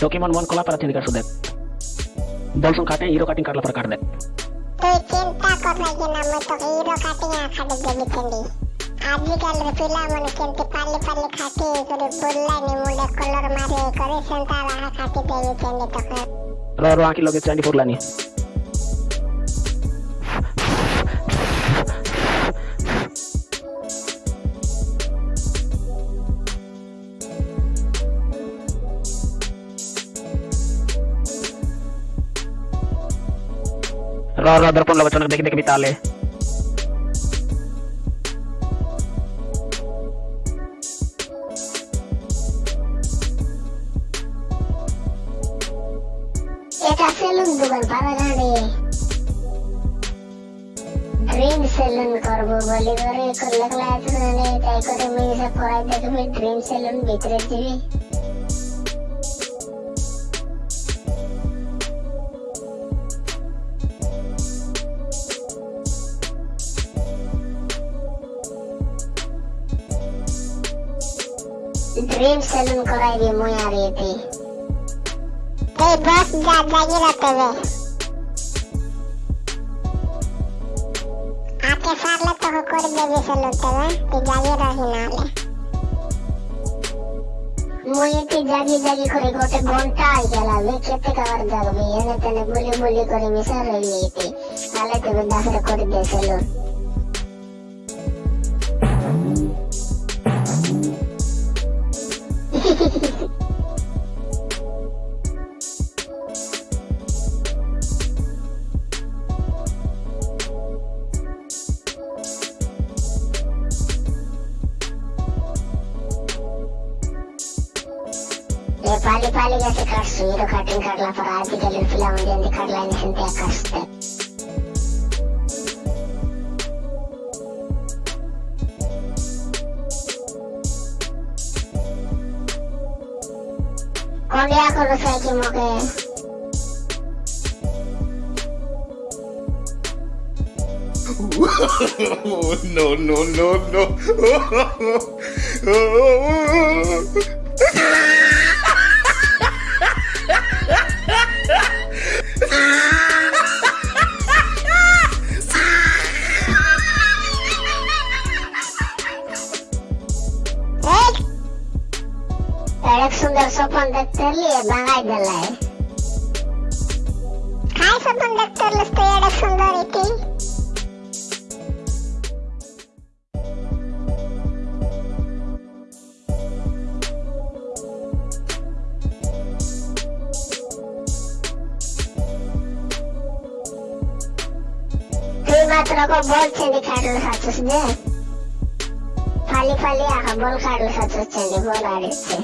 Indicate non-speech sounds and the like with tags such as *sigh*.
Document 1 kola parathin dikar sudet. Bolson kate hero cutting karla par karde. Tui cinta kor lagi namu tok hero cutting yang kade jadi kendi. Adi kan pula mau pali pali kaki suri bulla mulai kolor mare kore sentara kaki dari kendi tok. Roro aki logit candi pula. रो रो दर्पण लोगे चनक देखी देखी बिताले এটা salon দোকান পাবে না রে dream salon করবো বলি করে করলে ক্লাস মানে তাই করে মেয়ে পড়াই দেখবি ড্রিম সেলুন ভিতরে দিবি ড্রিম সেলুন করাই দিয়ে মই আর এতে এই বস যা জাগি রাতে বে আকে সারলে তো করে দেবে সেলুতে বে তুই জাগি রহি নালে মই এতে জাগি জাগি করে গোটে ঘণ্টা আই গেলাবে কেতে কাবার জাগবে এনে তেনে বলি বলি করে মিশা রইলি এতে তাহলে তবে দাসরে করে দে সেলুন Pali, pali, *laughs* No, no, no, no. *laughs* *laughs* Swapan দেখতে লিয়ে বাঙাই দিলাই খাই স্বপন দেখতে হলে তো এক সুন্দর এটি তুই মাত্র বলছে দি খাটল সাচুস যে। ফালি ফালি আহা বল খাটল সাচুস চেন্দি বল আড়িচ্ছে